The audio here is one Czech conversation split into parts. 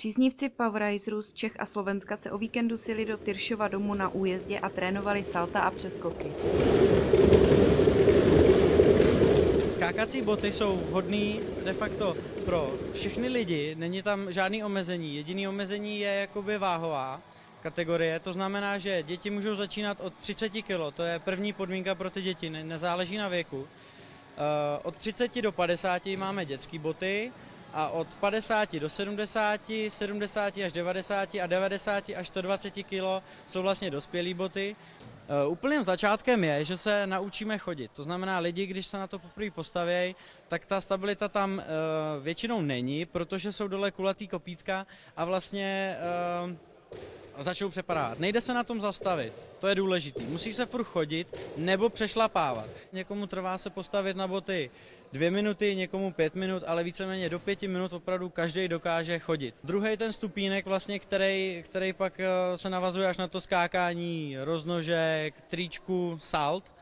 Příznivci Poweriserů z Čech a Slovenska se o víkendu sjeli do Tyršova domu na újezdě a trénovali salta a přeskoky. Skákací boty jsou vhodné de facto pro všechny lidi, není tam žádný omezení. Jediný omezení je jakoby váhová kategorie, to znamená, že děti můžou začínat od 30 kg, to je první podmínka pro ty děti, ne, nezáleží na věku. Eh, od 30 do 50 máme dětské boty a od 50 do 70, 70 až 90 a 90 až 120 kg jsou vlastně dospělé boty. Uh, úplným začátkem je, že se naučíme chodit. To znamená, lidi, když se na to poprvé postavějí, tak ta stabilita tam uh, většinou není, protože jsou dole kulatý kopítka a vlastně uh, začnou přepadávat. Nejde se na tom zastavit, to je důležité. Musí se furt chodit nebo přešlapávat. Někomu trvá se postavit na boty dvě minuty, někomu pět minut, ale víceméně do pěti minut opravdu každý dokáže chodit. Druhý ten stupínek, vlastně, který, který pak eh, se navazuje až na to skákání roznožek, tričku, salt,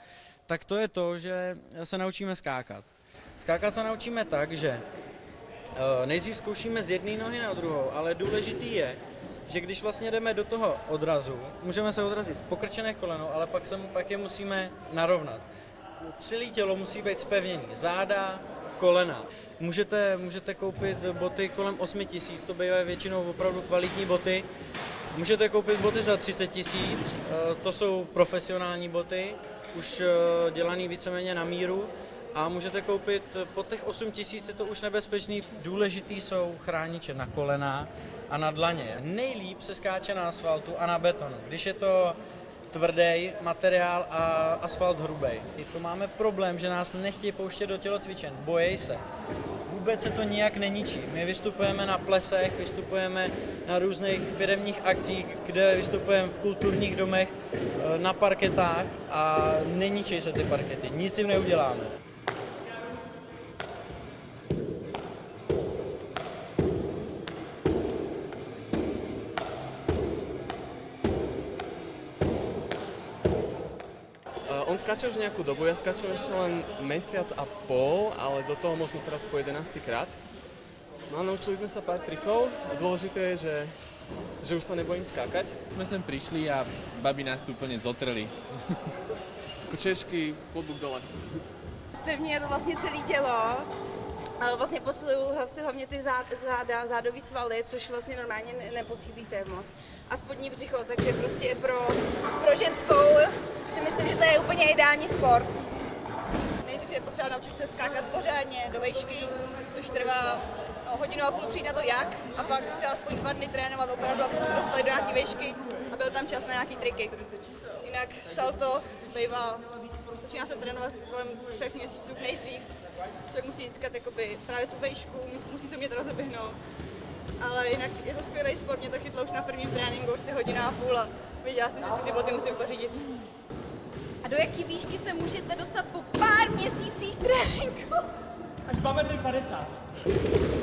tak to je to, že se naučíme skákat. Skákat se naučíme tak, že eh, nejdřív zkoušíme z jedné nohy na druhou, ale důležitý je, že když vlastně jdeme do toho odrazu, můžeme se odrazit z pokrčených kolenou, ale pak, se, pak je musíme narovnat. Celé tělo musí být spevněný. Záda, kolena. Můžete, můžete koupit boty kolem 8 tisíc, to bývají většinou opravdu kvalitní boty. Můžete koupit boty za 30 tisíc, eh, to jsou profesionální boty, už eh, dělaný víceméně na míru a můžete koupit po těch 8 tisíc je to už nebezpečný. Důležitý jsou chrániče na kolena a na dlaně. Nejlíp se skáče na asfaltu a na betonu. Když je to tvrdý materiál a asfalt hrubý. To máme problém, že nás nechtějí pouštět do tělocvičen, bojí se. Vůbec se to nijak neničí. My vystupujeme na plesech, vystupujeme na různých firemních akcích, kde vystupujeme v kulturních domech, eh, na parketách a neničí se ty parkety. Nic jim neuděláme. On skáče už nejakú dobu, ja skáčem ešte len mesiac a pol, ale do toho možno teraz po 11 krát. No a naučili sme sa pár trikov a dôležité je, že, že už sa nebojím skákať. Jsme sem prišli a babi nás tu úplne zotrli. Češky, klobúk dole. Zpevňuje to vlastně celé tělo. Vlastně posilují si hlavně ty zád, záda, zádový svaly, což vlastně normálně ne, neposílíte moc. A spodní břicho, takže prostě pro, pro ženskou si myslím, že to je úplně ideální sport. Nejdřív je potřeba naučit se skákat pořádně do vejšky, což trvá no, hodinu a půl přijít na to jak, a pak třeba aspoň dva dny trénovat opravdu, aby jsme se dostali do nějaké vejšky a byl tam čas na nějaký triky. Jinak salto bývá, začíná se trénovat kolem třech měsíců nejdřív. Člověk musí získat jakoby, právě tu vejšku, musí, musí se mě to rozeběhnout. Ale jinak je to skvělý sport, mě to chytlo už na prvním tréninku, už si hodina a půl a věděla jsem, že si ty boty musím pořídit. A do jaký výšky se můžete dostat po pár měsících tréninku? Až 2 metry 50.